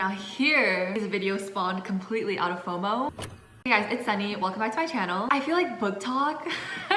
Now here, this video spawned completely out of FOMO. Hey guys, it's Sunny. Welcome back to my channel. I feel like BookTok.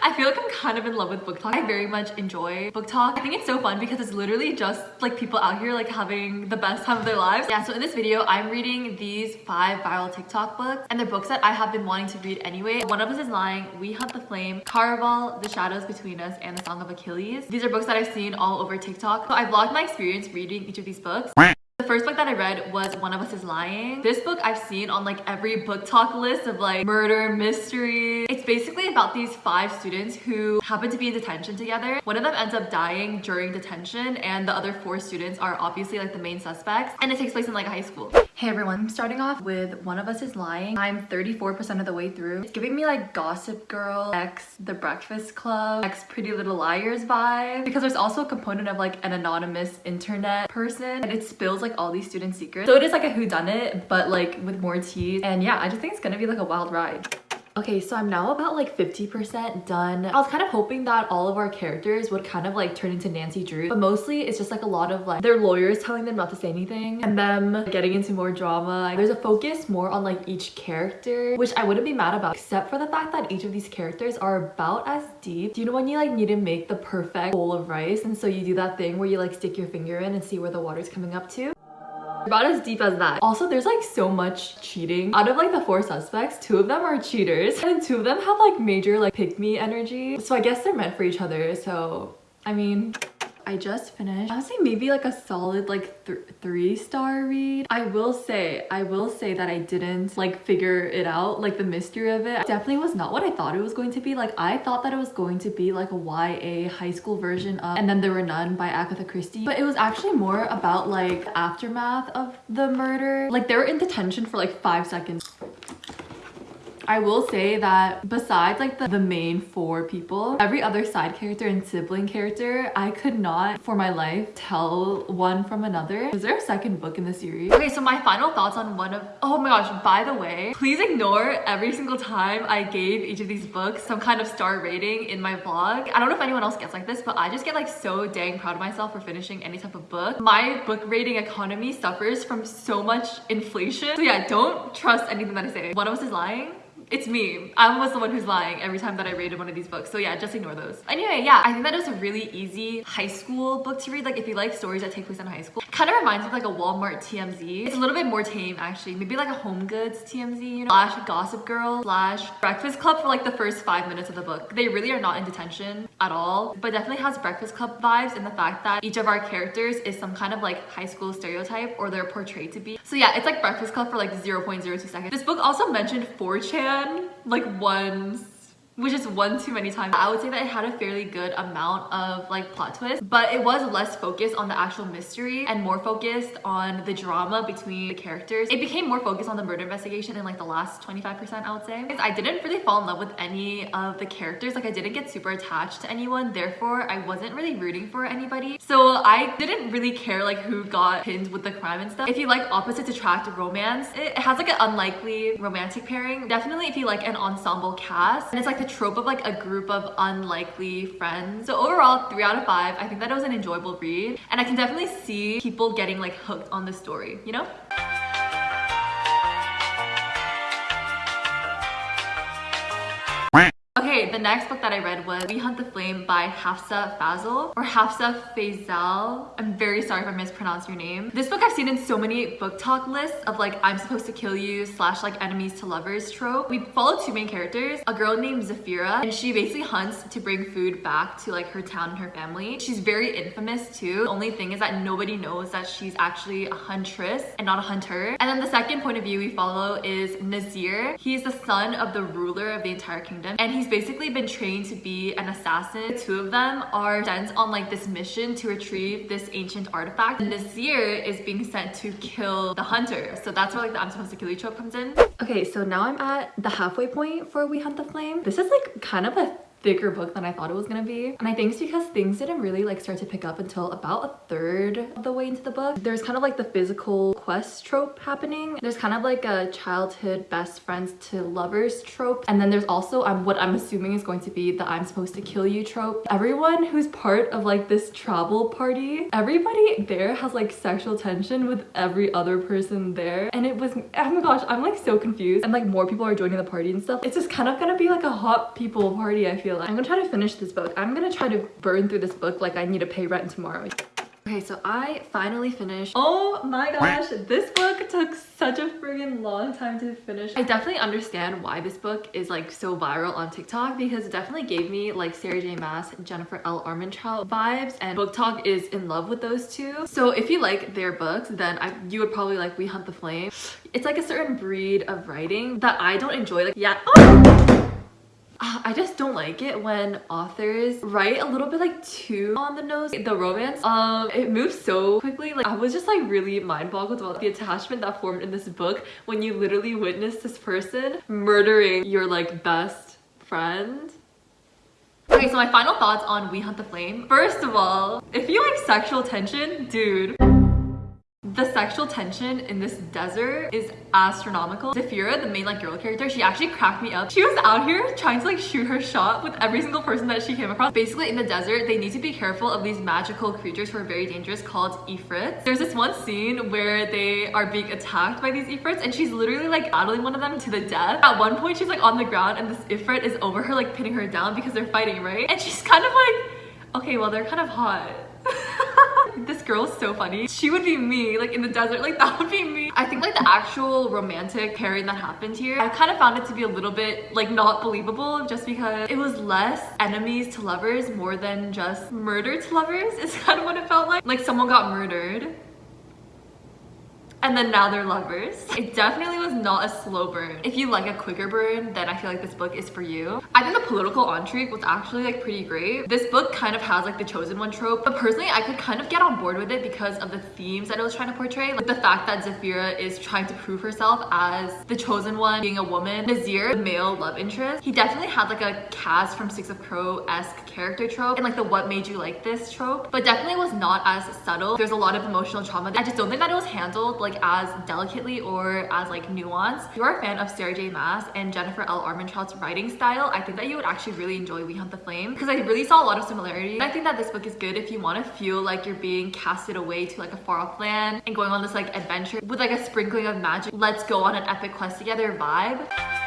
I feel like I'm kind of in love with BookTok. I very much enjoy BookTok. I think it's so fun because it's literally just like people out here like having the best time of their lives. Yeah, so in this video, I'm reading these five viral TikTok books and they're books that I have been wanting to read anyway. One of us is Lying, We Hunt the Flame, Caraval, The Shadows Between Us, and The Song of Achilles. These are books that I've seen all over TikTok. So I vlogged my experience reading each of these books. The first book that I read was One of Us is Lying. This book I've seen on like every BookTok list of like murder, mystery. It's basically about these five students who happen to be in detention together. One of them ends up dying during detention and the other four students are obviously like the main suspects and it takes place in like high school. Hey everyone, I'm starting off with One of Us is Lying. I'm 34% of the way through. It's giving me like Gossip Girl, X The Breakfast Club, X Pretty Little Liars vibe because there's also a component of like an anonymous internet person and it spills like all these student secrets. So it is like a whodunit, but like with more teas. And yeah, I just think it's gonna be like a wild ride. Okay, so I'm now about like 50% done. I was kind of hoping that all of our characters would kind of like turn into Nancy Drew, but mostly it's just like a lot of like their lawyers telling them not to say anything and them getting into more drama. There's a focus more on like each character, which I wouldn't be mad about, except for the fact that each of these characters are about as deep. Do you know when you like need to make the perfect bowl of rice and so you do that thing where you like stick your finger in and see where the water's coming up to? About as deep as that. Also, there's like so much cheating. Out of like the four suspects, two of them are cheaters and two of them have like major like pick me energy. So I guess they're meant for each other. So, I mean, I just finished. I would say maybe like a solid like th three star read. I will say, I will say that I didn't like figure it out, like the mystery of it. it definitely was not what I thought it was going to be. Like I thought that it was going to be like a YA high school version of And Then There Were None by Agatha Christie. But it was actually more about like aftermath of the murder. Like they were in detention for like five seconds. I will say that besides like the, the main four people, every other side character and sibling character, I could not for my life tell one from another. Is there a second book in the series? Okay, so my final thoughts on one of, oh my gosh, by the way, please ignore every single time I gave each of these books some kind of star rating in my vlog. I don't know if anyone else gets like this, but I just get like so dang proud of myself for finishing any type of book. My book rating economy suffers from so much inflation. So yeah, don't trust anything that I say. One of us is lying it's me. I was the one who's lying every time that I rated one of these books. So yeah, just ignore those. Anyway, yeah, I think that is a really easy high school book to read. Like if you like stories that take place in high school. Kind of reminds me of like a Walmart TMZ. It's a little bit more tame actually. Maybe like a Home Goods TMZ, you know, slash Gossip Girl, slash Breakfast Club for like the first five minutes of the book. They really are not in detention at all, but definitely has Breakfast Club vibes in the fact that each of our characters is some kind of like high school stereotype or they're portrayed to be. So yeah, it's like Breakfast Club for like 0.02 seconds. This book also mentioned 4chan like once which is one too many times. I would say that it had a fairly good amount of like plot twists, but it was less focused on the actual mystery and more focused on the drama between the characters. It became more focused on the murder investigation in like the last 25% I would say. I didn't really fall in love with any of the characters. Like I didn't get super attached to anyone. Therefore, I wasn't really rooting for anybody. So I didn't really care like who got pinned with the crime and stuff. If you like opposites attract romance, it has like an unlikely romantic pairing. Definitely if you like an ensemble cast and it's like the trope of like a group of unlikely friends. So overall, three out of five. I think that it was an enjoyable read and I can definitely see people getting like hooked on the story, you know? Next book that I read was We Hunt the Flame by Hafsa Fazal or Hafsah Faizal. I'm very sorry if I mispronounced your name. This book I've seen in so many BookTok lists of like I'm supposed to kill you slash like enemies to lovers trope. We follow two main characters, a girl named Zafira and she basically hunts to bring food back to like her town and her family. She's very infamous too. The only thing is that nobody knows that she's actually a huntress and not a hunter. And then the second point of view we follow is Nazir. He's the son of the ruler of the entire kingdom and He's basically been trained to be an assassin. The two of them are sent on like this mission to retrieve this ancient artifact. And Nazir is being sent to kill the hunter. So that's where like the I'm supposed to kill you trope comes in. Okay, so now I'm at the halfway point for We Hunt the Flame. This is like kind of a thicker book than I thought it was gonna be. And I think it's because things didn't really like start to pick up until about a third of the way into the book. There's kind of like the physical quest trope happening. There's kind of like a childhood best friends to lovers trope. And then there's also um, what I'm assuming is going to be the I'm supposed to kill you trope. Everyone who's part of like this travel party, everybody there has like sexual tension with every other person there. And it was, oh my gosh, I'm like so confused. And like more people are joining the party and stuff. It's just kind of gonna be like a hot people party, I feel I'm gonna try to finish this book. I'm gonna try to burn through this book like I need to pay rent tomorrow. Okay, so I finally finished. Oh my gosh, this book took such a friggin' long time to finish. I definitely understand why this book is like so viral on TikTok because it definitely gave me like Sarah J Maas, Jennifer L. Armentrout vibes and BookTok is in love with those two. So if you like their books, then I, you would probably like We Hunt the Flame. It's like a certain breed of writing that I don't enjoy. Like, yeah. Oh! I just don't like it when authors write a little bit like too on the nose. The romance, um, it moves so quickly. Like I was just like really mind boggled about the attachment that formed in this book when you literally witness this person murdering your like best friend. Okay, so my final thoughts on We Hunt the Flame. First of all, if you like sexual tension, dude, the sexual tension in this desert is astronomical. Zafira, the main like girl character, she actually cracked me up. She was out here trying to like shoot her shot with every single person that she came across. Basically in the desert, they need to be careful of these magical creatures who are very dangerous called ifrits. There's this one scene where they are being attacked by these ifrits and she's literally like battling one of them to the death. At one point she's like on the ground and this ifrit is over her like pinning her down because they're fighting, right? And she's kind of like, okay, well they're kind of hot. Girl is so funny. She would be me, like in the desert, like that would be me. I think like the actual romantic pairing that happened here, I kind of found it to be a little bit like not believable just because it was less enemies to lovers more than just murder to lovers is kind of what it felt like. Like someone got murdered and then now they're lovers. It definitely was not a slow burn. If you like a quicker burn, then I feel like this book is for you. I think the political intrigue was actually like pretty great. This book kind of has like the chosen one trope, but personally I could kind of get on board with it because of the themes that it was trying to portray. Like the fact that Zafira is trying to prove herself as the chosen one, being a woman. Nazir, the male love interest, he definitely had like a Kaz from Six of Crow-esque character trope and like the what made you like this trope, but definitely was not as subtle. There's a lot of emotional trauma. I just don't think that it was handled like like as delicately or as like nuanced. If you are a fan of Sarah J Maas and Jennifer L. Armentrout's writing style, I think that you would actually really enjoy We Hunt the Flame because I really saw a lot of similarities. I think that this book is good if you want to feel like you're being casted away to like a far off land and going on this like adventure with like a sprinkling of magic. Let's go on an epic quest together vibe.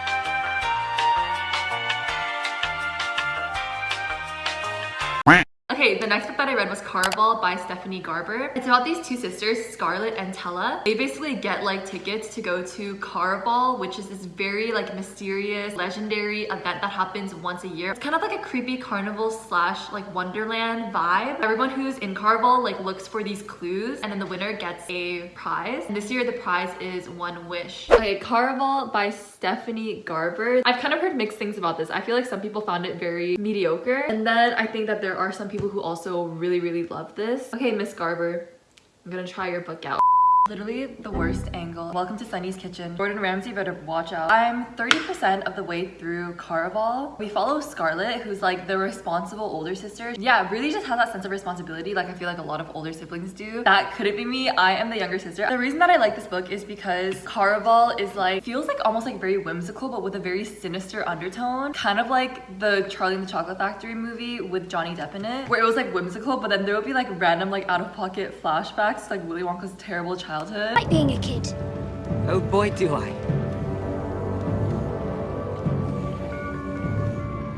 Okay, the next book that I read was Caraval by Stephanie Garber. It's about these two sisters, Scarlett and Tella. They basically get like tickets to go to Caraval, which is this very like mysterious, legendary event that happens once a year. It's kind of like a creepy carnival slash like wonderland vibe. Everyone who's in Caraval like looks for these clues and then the winner gets a prize. And this year the prize is one wish. Okay, Caraval by Stephanie Garber. I've kind of heard mixed things about this. I feel like some people found it very mediocre. And then I think that there are some people who also really, really love this. Okay, Miss Garber, I'm gonna try your book out. Literally the worst angle. Welcome to Sunny's Kitchen. Gordon Ramsay better watch out. I'm 30% of the way through Caraval. We follow Scarlett, who's like the responsible older sister. Yeah, really just has that sense of responsibility like I feel like a lot of older siblings do. That couldn't be me. I am the younger sister. The reason that I like this book is because Caraval is like, feels like almost like very whimsical, but with a very sinister undertone. Kind of like the Charlie and the Chocolate Factory movie with Johnny Depp in it, where it was like whimsical, but then there would be like random like out of pocket flashbacks like Willy Wonka's terrible childhood childhood. Like being a kid. Oh boy, do I.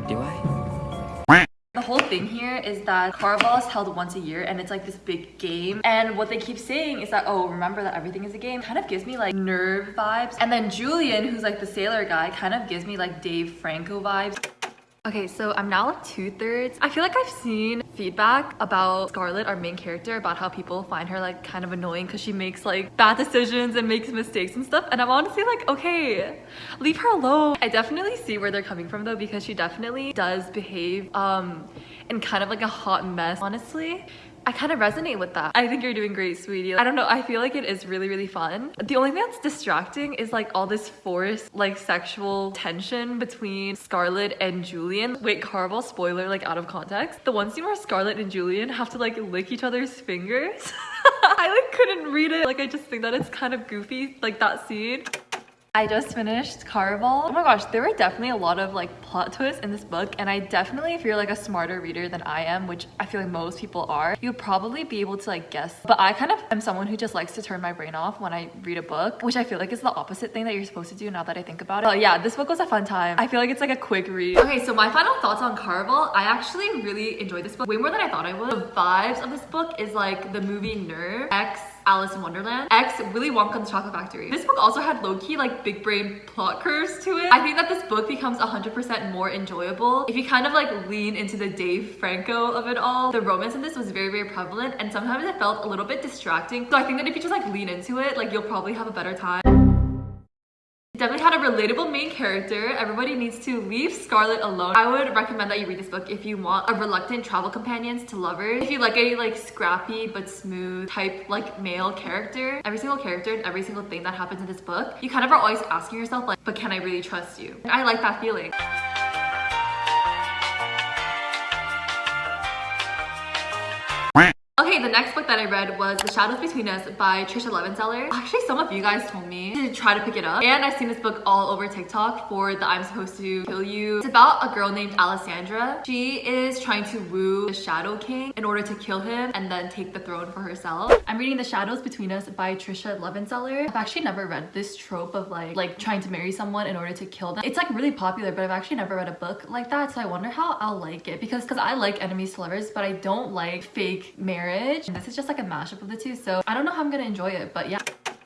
Do I? The whole thing here is that Caraval is held once a year and it's like this big game and what they keep saying is that oh remember that everything is a game kind of gives me like nerve vibes and then Julian who's like the sailor guy kind of gives me like Dave Franco vibes Okay, so I'm now like two thirds. I feel like I've seen feedback about Scarlett, our main character, about how people find her like kind of annoying because she makes like bad decisions and makes mistakes and stuff. And I'm honestly like, okay, leave her alone. I definitely see where they're coming from though because she definitely does behave um in kind of like a hot mess. Honestly, I kind of resonate with that. I think you're doing great, sweetie. I don't know. I feel like it is really, really fun. The only thing that's distracting is like all this forced like sexual tension between Scarlett and Julian. Wait, Caraval, spoiler, like out of context. The one scene where Scarlett and Julian have to like lick each other's fingers. I like couldn't read it. Like I just think that it's kind of goofy, like that scene. I just finished Caraval. Oh my gosh, there were definitely a lot of like plot twists in this book and I definitely, if you're like a smarter reader than I am, which I feel like most people are, you'd probably be able to like guess. But I kind of am someone who just likes to turn my brain off when I read a book, which I feel like is the opposite thing that you're supposed to do now that I think about it. But yeah, this book was a fun time. I feel like it's like a quick read. Okay, so my final thoughts on Caraval. I actually really enjoyed this book way more than I thought I would. The vibes of this book is like the movie Nerve X Alice in Wonderland. X, Willy Wonka and the Chocolate Factory. This book also had low-key like big brain plot curves to it. I think that this book becomes 100% more enjoyable if you kind of like lean into the Dave Franco of it all. The romance in this was very, very prevalent and sometimes it felt a little bit distracting. So I think that if you just like lean into it, like you'll probably have a better time. Definitely had a relatable main character. Everybody needs to leave Scarlett alone. I would recommend that you read this book if you want a reluctant travel companions to lovers. If you like a like scrappy but smooth type like male character, every single character and every single thing that happens in this book, you kind of are always asking yourself like, but can I really trust you? I like that feeling. The next book that I read was The Shadows Between Us by Tricia Levenseller. Actually, some of you guys told me to try to pick it up. And I've seen this book all over TikTok for the I'm Supposed to Kill You. It's about a girl named Alessandra. She is trying to woo the Shadow King in order to kill him and then take the throne for herself. I'm reading The Shadows Between Us by Tricia Levenseller. I've actually never read this trope of like, like trying to marry someone in order to kill them. It's like really popular, but I've actually never read a book like that. So I wonder how I'll like it because because I like enemies to lovers, but I don't like fake marriage marriage. This is just like a mashup of the two, so I don't know how I'm gonna enjoy it, but yeah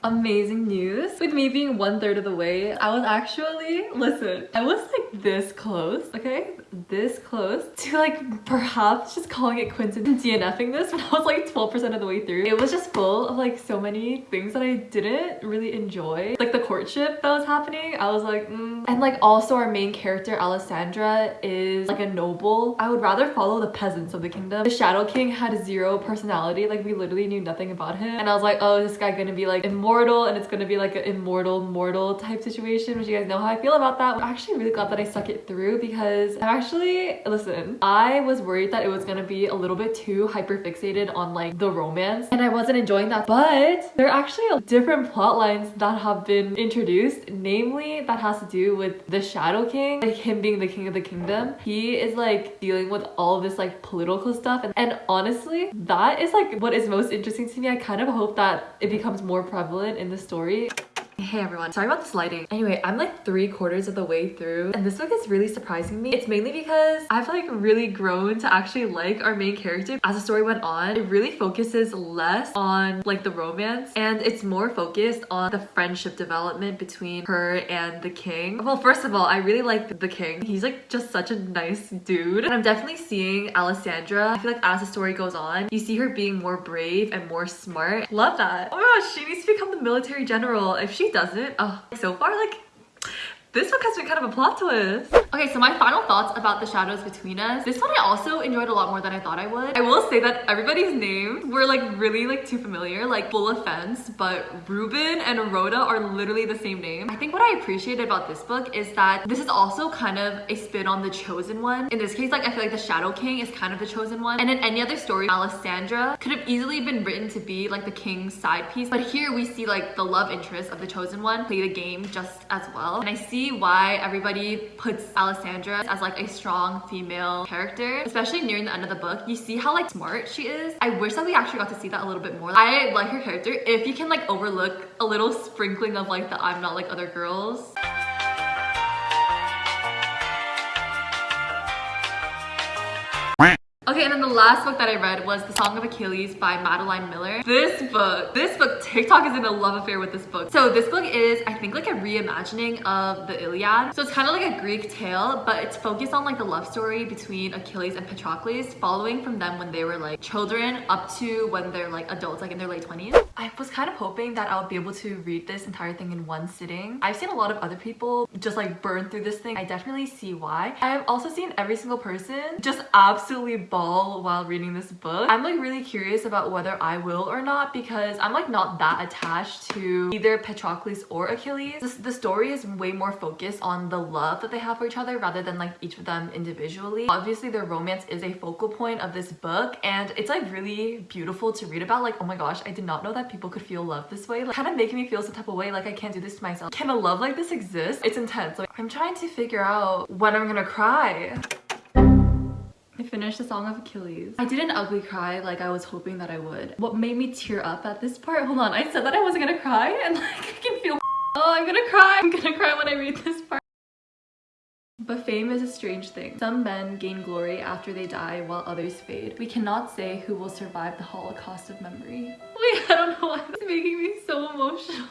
amazing news. With me being one third of the way, I was actually, listen, I was like this close, okay? This close to like perhaps just calling it quits and DNFing this when I was like 12% of the way through. It was just full of like so many things that I didn't really enjoy. Like the courtship that was happening, I was like, mm. And like also our main character, Alessandra, is like a noble. I would rather follow the peasants of the kingdom. The Shadow King had zero personality, like we literally knew nothing about him. And I was like, oh, is this guy gonna be like immortal and it's gonna be like an immortal mortal type situation which you guys know how I feel about that. I'm actually really glad that I stuck it through because I'm actually, listen, I was worried that it was gonna be a little bit too hyper fixated on like the romance and I wasn't enjoying that but there are actually different plot lines that have been introduced namely that has to do with the Shadow King like him being the king of the kingdom. He is like dealing with all this like political stuff and, and honestly that is like what is most interesting to me. I kind of hope that it becomes more prevalent in the story Hey everyone, sorry about this lighting. Anyway, I'm like three quarters of the way through and this book is really surprising me. It's mainly because I've like really grown to actually like our main character. As the story went on, it really focuses less on like the romance and it's more focused on the friendship development between her and the king. Well, first of all, I really like the king. He's like just such a nice dude. And I'm definitely seeing Alessandra. I feel like as the story goes on, you see her being more brave and more smart. Love that. Oh my gosh, she needs to become the military general. If she she doesn't. Oh, so far, like, this book has been kind of a plot twist. Okay, so my final thoughts about The Shadows Between Us. This one I also enjoyed a lot more than I thought I would. I will say that everybody's names were like really like too familiar, like full offense, but Ruben and Rhoda are literally the same name. I think what I appreciated about this book is that this is also kind of a spin on The Chosen One. In this case, like I feel like The Shadow King is kind of The Chosen One. And in any other story, Alessandra could have easily been written to be like the king's side piece. But here we see like the love interest of The Chosen One play the game just as well. And I see see why everybody puts Alessandra as like a strong female character, especially nearing the end of the book. You see how like smart she is. I wish that we actually got to see that a little bit more. I like her character. If you can like overlook a little sprinkling of like the I'm not like other girls. Okay, and then the last book that I read was The Song of Achilles by Madeline Miller. This book, this book, TikTok is in a love affair with this book. So this book is, I think, like a reimagining of the Iliad. So it's kind of like a Greek tale, but it's focused on like the love story between Achilles and Patroclus, following from them when they were like children up to when they're like adults, like in their late 20s. I was kind of hoping that I'll be able to read this entire thing in one sitting. I've seen a lot of other people just like burn through this thing. I definitely see why. I've also seen every single person just absolutely bawl all while reading this book. I'm like really curious about whether I will or not because I'm like not that attached to either Patroclus or Achilles. The story is way more focused on the love that they have for each other rather than like each of them individually. Obviously their romance is a focal point of this book and it's like really beautiful to read about. Like, oh my gosh, I did not know that people could feel love this way. Like kind of making me feel some type of way like I can't do this to myself. Can a love like this exist? It's intense. Like I'm trying to figure out when I'm gonna cry. I finished the Song of Achilles. I didn't ugly cry like I was hoping that I would. What made me tear up at this part? Hold on, I said that I wasn't gonna cry and like I can feel Oh, I'm gonna cry. I'm gonna cry when I read this part. But fame is a strange thing. Some men gain glory after they die while others fade. We cannot say who will survive the holocaust of memory. Wait, I don't know why it's making me so emotional.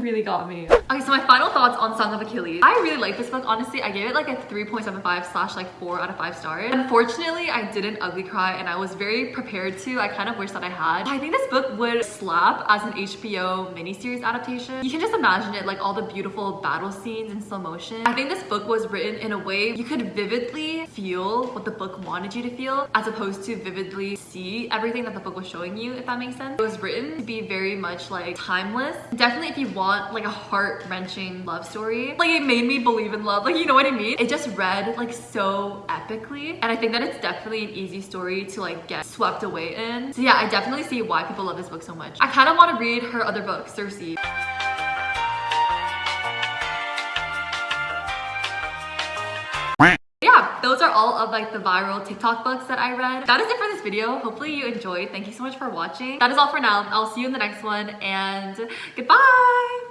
Really got me. Okay, so my final thoughts on Song of Achilles. I really like this book, honestly. I gave it like a 3.75 slash like 4 out of 5 stars. Unfortunately, I didn't ugly cry and I was very prepared to. I kind of wish that I had. I think this book would slap as an HBO miniseries adaptation. You can just imagine it, like all the beautiful battle scenes in slow motion. I think this book was written in a way you could vividly feel what the book wanted you to feel as opposed to vividly see everything that the book was showing you, if that makes sense. It was written to be very much like timeless. Definitely if you want like a heart-wrenching love story. Like it made me believe in love, like you know what I mean? It just read like so epically and I think that it's definitely an easy story to like get swept away in. So yeah, I definitely see why people love this book so much. I kind of want to read her other book, Circe. Those are all of like the viral tiktok books that i read. That is it for this video. Hopefully you enjoyed. Thank you so much for watching. That is all for now. I'll see you in the next one and goodbye